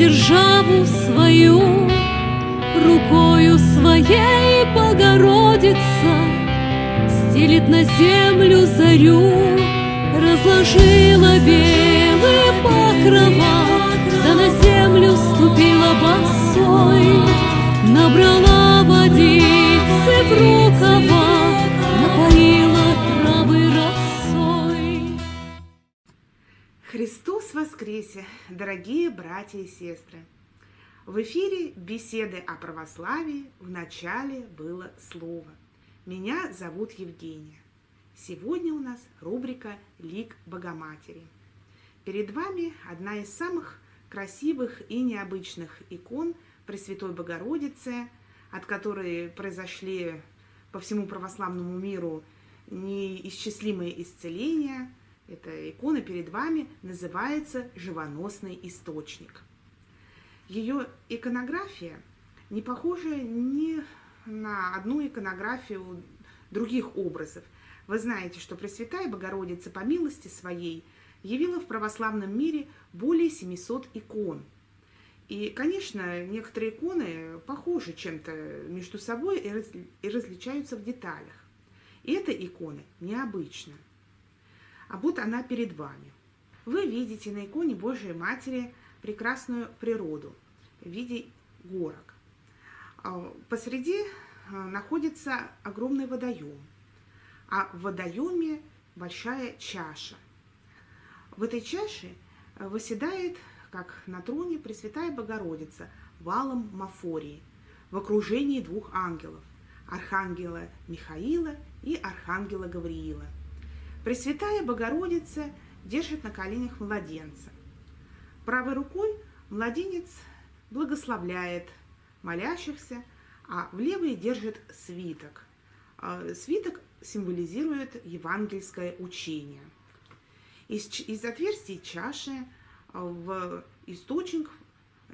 державу свою, Рукою своей Богородица Стелит на землю зарю, Разложила белые покрова, Да на землю ступила босой, воскресе, дорогие братья и сестры! В эфире беседы о православии в начале было слово. Меня зовут Евгения. Сегодня у нас рубрика «Лик Богоматери». Перед вами одна из самых красивых и необычных икон Пресвятой Богородицы, от которой произошли по всему православному миру неисчислимые исцеления. Эта икона перед вами называется «Живоносный источник». Ее иконография не похожа ни на одну иконографию других образов. Вы знаете, что Пресвятая Богородица по милости своей явила в православном мире более 700 икон. И, конечно, некоторые иконы похожи чем-то между собой и различаются в деталях. И эта икона необычна. А вот она перед вами. Вы видите на иконе Божией Матери прекрасную природу в виде горок. А, посреди а, находится огромный водоем, а в водоеме большая чаша. В этой чаше а, выседает, как на троне, Пресвятая Богородица валом Мафории в окружении двух ангелов – Архангела Михаила и Архангела Гавриила. Пресвятая Богородица держит на коленях младенца. Правой рукой младенец благословляет молящихся, а в левой держит свиток. А, свиток символизирует евангельское учение. Из, из отверстий чаши а, в источник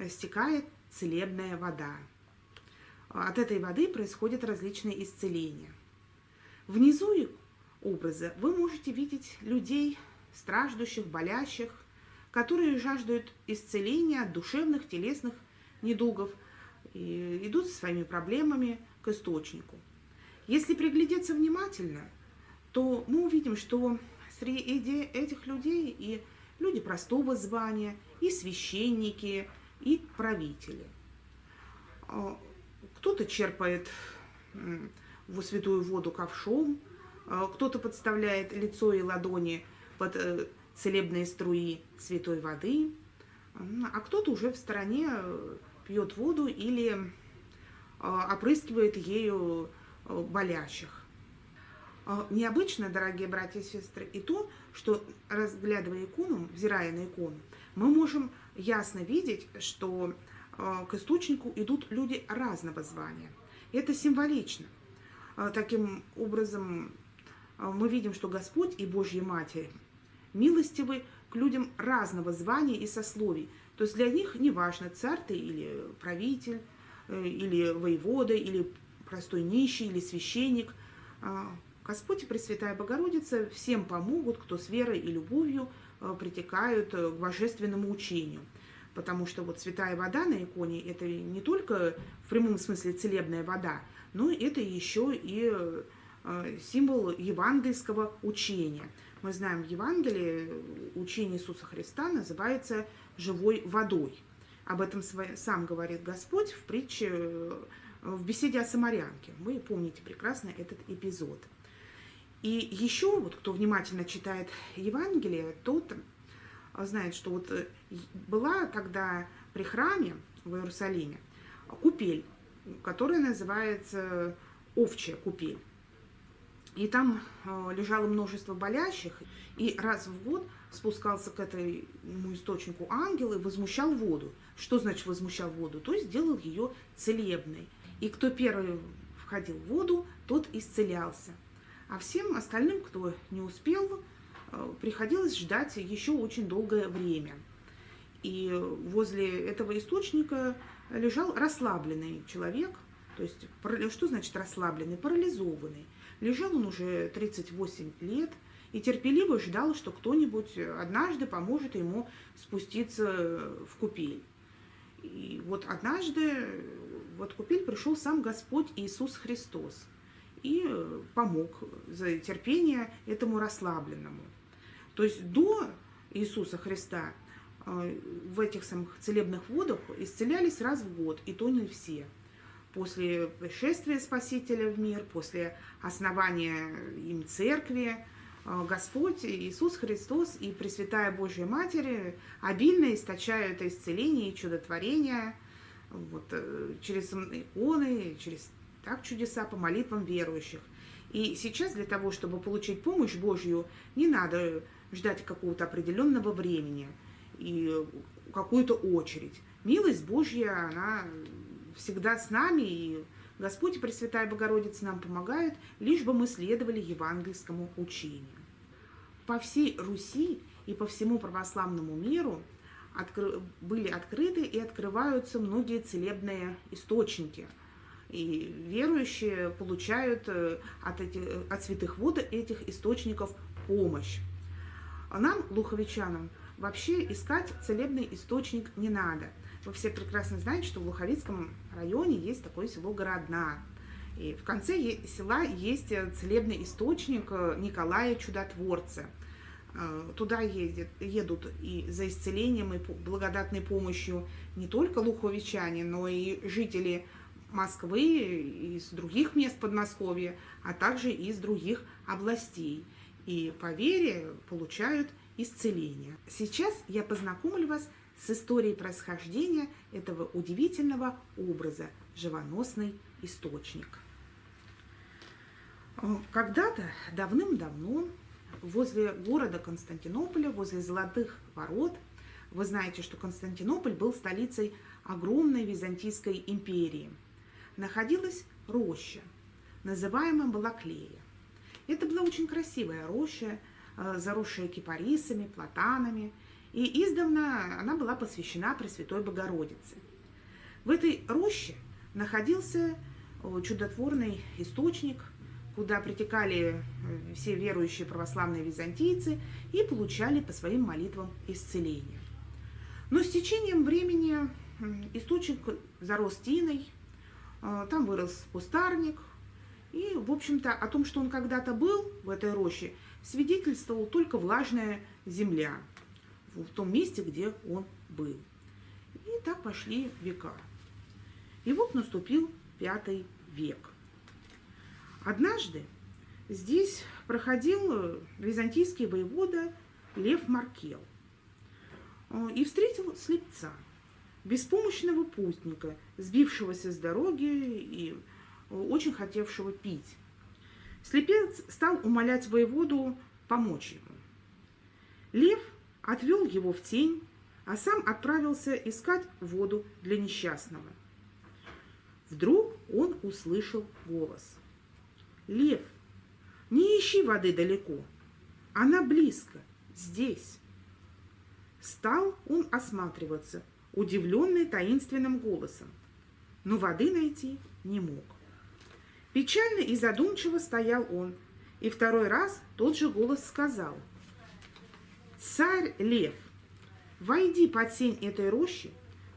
стекает целебная вода. От этой воды происходят различные исцеления. Внизу образа вы можете видеть людей, страждущих, болящих, которые жаждут исцеления от душевных, телесных недугов, и идут со своими проблемами к источнику. Если приглядеться внимательно, то мы увидим, что среди этих людей и люди простого звания, и священники, и правители. А, кто-то черпает в святую воду ковшом, кто-то подставляет лицо и ладони под э, целебные струи святой воды, а кто-то уже в стороне э, пьет воду или а, опрыскивает ею а, болящих. А, необычно, дорогие братья и сестры, и то, что, разглядывая икону, взирая на икону, мы можем ясно видеть, что к источнику идут люди разного звания. Это символично. Таким образом, мы видим, что Господь и Божья Матерь милостивы к людям разного звания и сословий, то есть для них не важно, царь ты или правитель, э, или воевода, или простой нищий, или священник. А, Господь и Пресвятая Богородица всем помогут, кто с верой и любовью э, притекают э, к божественному учению. Потому что вот святая вода на иконе – это не только в прямом смысле целебная вода, но это еще и символ евангельского учения. Мы знаем, в Евангелии учение Иисуса Христа называется живой водой. Об этом сам говорит Господь в притче, э, в беседе о самарянке. Вы помните прекрасно этот эпизод. И еще, вот кто внимательно читает Евангелие, тот знает, что вот э, была тогда при храме в Иерусалиме купель, которая называется овчья купель. И там э, лежало множество болящих, и раз в год спускался к этому источнику ангел и возмущал воду. Что значит возмущал воду? То есть сделал ее целебной. И кто первый входил в воду, тот исцелялся. А всем остальным, кто не успел, э, приходилось ждать еще очень долгое время. И возле этого источника лежал расслабленный человек, то есть что значит расслабленный? Парализованный. Лежал он уже 38 лет и терпеливо ждал, что кто-нибудь однажды поможет ему спуститься в купель. И вот однажды в Откупель пришел сам Господь Иисус Христос и помог за терпение этому расслабленному. То есть до Иисуса Христа э, в этих самых целебных водах исцелялись раз в год, и то не все. После пришествия Спасителя в мир, после основания им церкви, э, Господь Иисус Христос и Пресвятая Божья Матерь обильно источают исцеление и чудотворение вот, э, через иконы, через так чудеса по молитвам верующих. И сейчас для того, чтобы получить помощь Божью, не надо ждать какого-то определенного времени и какую-то очередь. Милость Божья, она всегда с нами, и Господь и Пресвятая Богородица нам помогают, лишь бы мы следовали евангельскому учению. По всей Руси и по всему православному миру были открыты и открываются многие целебные источники. И верующие получают э, от, этих, от святых вод этих источников помощь. А нам, луховичанам, вообще искать целебный источник не надо. Вы все прекрасно знаете, что в Луховицком районе есть такое село Городна. И в конце села есть э, целебный источник э, Николая Чудотворца. Э, туда едет, едут и за исцелением, и благодатной помощью не только луховичане, но и жители Москвы, из других мест Подмосковья, а также из других областей и по вере получают исцеление. Сейчас я познакомлю вас с историей происхождения этого удивительного образа – живоносный источник. Когда-то, давным-давно, возле города Константинополя, возле Золотых ворот, вы знаете, что Константинополь был столицей огромной Византийской империи, находилась роща, называемая Балаклея. Это была очень красивая роща, э, заросшая кипарисами, платанами, и издавна она была посвящена Пресвятой Богородице. В этой роще находился э, чудотворный источник, куда притекали э, все верующие православные византийцы и получали по своим молитвам исцеление. Но с течением времени источник зарос тиной, там вырос кустарник, и, в общем-то, о том, что он когда-то был в этой роще, свидетельствовал только влажная земля в том месте, где он был. И так пошли века. И вот наступил пятый век. Однажды здесь проходил византийский воевода Лев Маркел э, и встретил слепца, беспомощного путника, сбившегося с дороги и очень хотевшего пить. Слепец стал умолять воеводу помочь ему. Лев отвел его в тень, а сам отправился искать воду для несчастного. Вдруг он услышал голос. «Лев, не ищи воды далеко, она близко, здесь». Стал он осматриваться, удивленный таинственным голосом, но воды найти не мог. Печально и задумчиво стоял он, и второй раз тот же голос сказал. «Царь Лев, войди под сень этой рощи,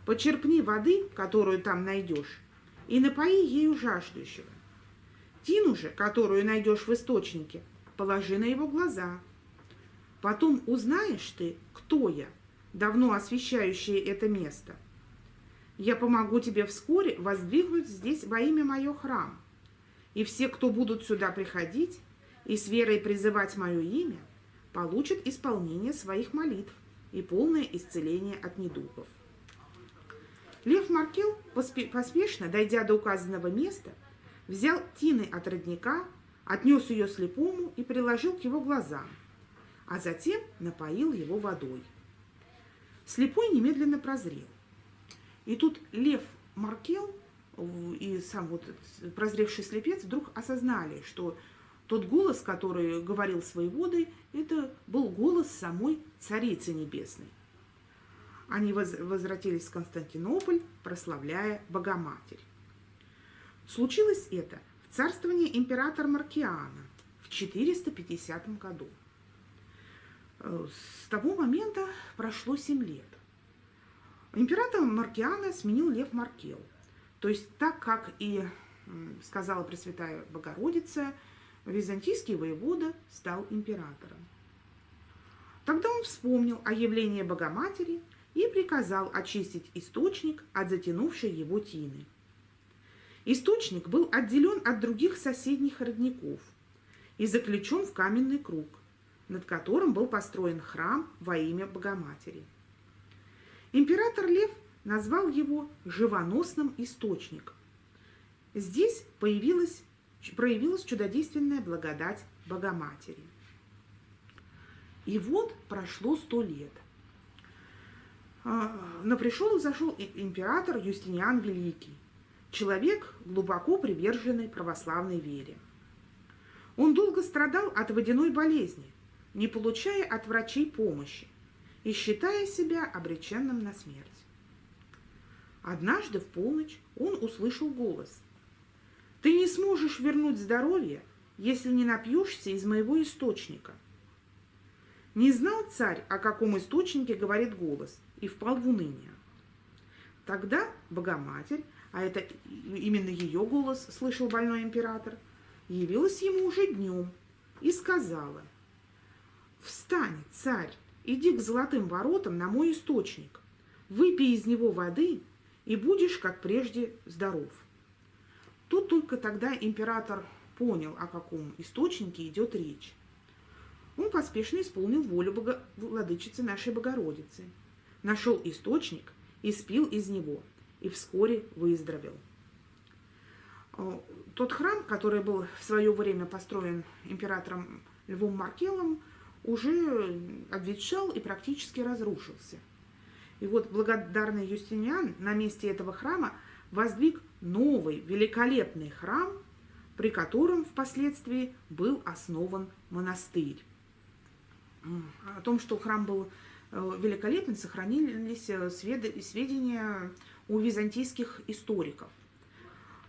почерпни воды, которую там найдешь, и напои ею жаждущего. Тину же, которую найдешь в источнике, положи на его глаза. Потом узнаешь ты, кто я, давно освещающее это место. Я помогу тебе вскоре воздвигнуть здесь во имя мое храм, и все, кто будут сюда приходить и с верой призывать мое имя, получат исполнение своих молитв и полное исцеление от недугов. Лев Маркел, поспешно дойдя до указанного места, взял тины от родника, отнес ее слепому и приложил к его глазам, а затем напоил его водой. Слепой немедленно прозрел. И тут Лев Маркел и сам вот прозревший слепец вдруг осознали, что тот голос, который говорил своей водой, это был голос самой Царицы Небесной. Они возвратились в Константинополь, прославляя Богоматерь. Случилось это в царствовании императора Маркиана в 450 году. С того момента прошло 7 лет. Император Маркиана сменил Лев Маркел. То есть так, как и сказала Пресвятая Богородица, византийский воевода стал императором. Тогда он вспомнил о явлении Богоматери и приказал очистить источник от затянувшей его тины. Источник был отделен от других соседних родников и заключен в каменный круг, над которым был построен храм во имя Богоматери. Император Лев назвал его живоносным источником. Здесь появилась, проявилась чудодейственная благодать Богоматери. И вот прошло сто лет. А, но пришел и зашел император Юстиниан Великий, человек, глубоко приверженный православной вере. Он долго страдал от водяной болезни, не получая от врачей помощи и считая себя обреченным на смерть. Однажды в полночь он услышал голос. «Ты не сможешь вернуть здоровье, если не напьешься из моего источника». Не знал царь, о каком источнике говорит голос, и впал в уныние. Тогда Богоматерь, а это именно ее голос слышал больной император, явилась ему уже днем и сказала, «Встань, царь, иди к золотым воротам на мой источник, выпей из него воды и будешь, как прежде, здоров. Тут только тогда император понял, о каком источнике идет речь. Он поспешно исполнил волю Бого... владычицы нашей Богородицы, нашел источник и спил из него, и вскоре выздоровел. Тот храм, который был в свое время построен императором Львом Маркелом, уже обветшал и практически разрушился. И вот благодарный Юстиниан на месте этого храма воздвиг новый великолепный храм, при котором впоследствии был основан монастырь. О том, что храм был э, великолепен, сохранились э, сведения у византийских историков.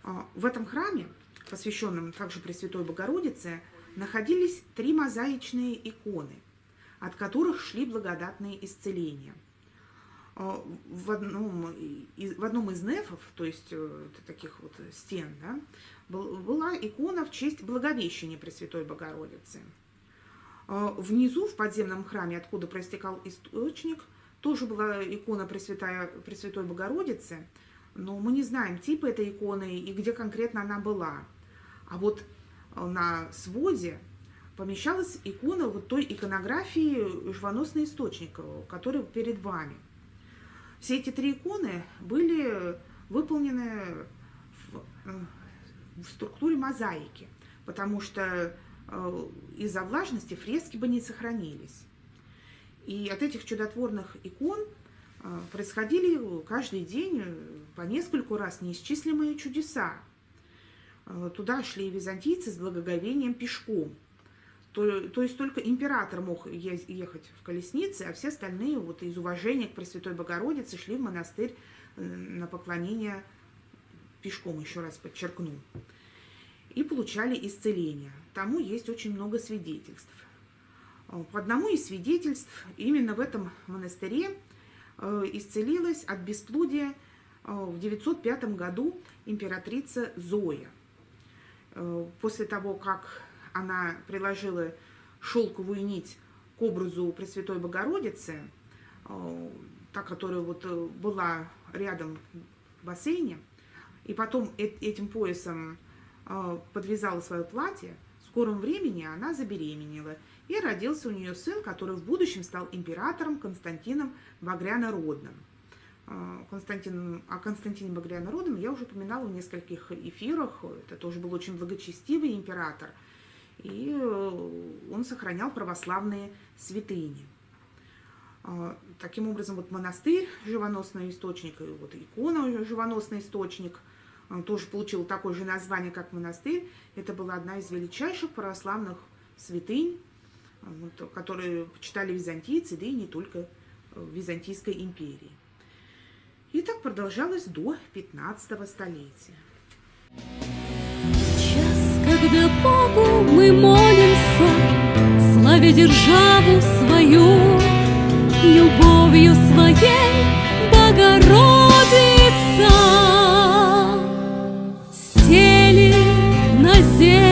А, в этом храме, посвященном также Пресвятой Богородице, находились три мозаичные иконы, от которых шли благодатные исцеления. А, в одном, в одном из нефов, то есть э, таких вот стен, да, была икона в честь Благовещения Пресвятой Богородицы. А, внизу, в подземном храме, откуда проистекал источник, тоже была икона Пресвятая, Пресвятой Богородицы, но мы не знаем типа этой иконы и где конкретно она была. А вот на своде помещалась икона вот той иконографии живоносный источник, который перед вами. Все эти три иконы были выполнены в, э, в структуре мозаики, потому что э, из-за влажности фрески бы не сохранились. И от этих чудотворных икон э, происходили каждый день по нескольку раз неисчислимые чудеса. Туда шли византийцы с благоговением пешком. То, то есть только император мог ехать в колеснице, а все остальные вот из уважения к Пресвятой Богородице шли в монастырь э, на поклонение пешком, еще раз подчеркну. И получали исцеление. Тому есть очень много свидетельств. Э, по одному из свидетельств именно в этом монастыре исцелилась от бесплодия в 905 году императрица Зоя – Э, после того, как она приложила шелковую нить к образу Пресвятой Богородицы, э, та, которая вот э, была рядом в бассейне, и потом этим поясом подвязала свое платье, в скором времени она забеременела, и родился у нее сын, который в будущем стал императором Константином Багрянородным. Константин, о Константине Багрянородом я уже упоминала в нескольких эфирах. Это тоже был очень благочестивый император. И э, он сохранял православные святыни. А, таким образом, вот монастырь, живоносный источник, и вот икона, живоносный источник, тоже получил такое же название, как монастырь. Это была одна из величайших православных святынь, которые почитали византийцы, да и не только в Византийской империи. И так продолжалось до 15 столетия. Правда, Богу мы молимся, Славя державу свою, Любовью своей Богородица. Сели на землю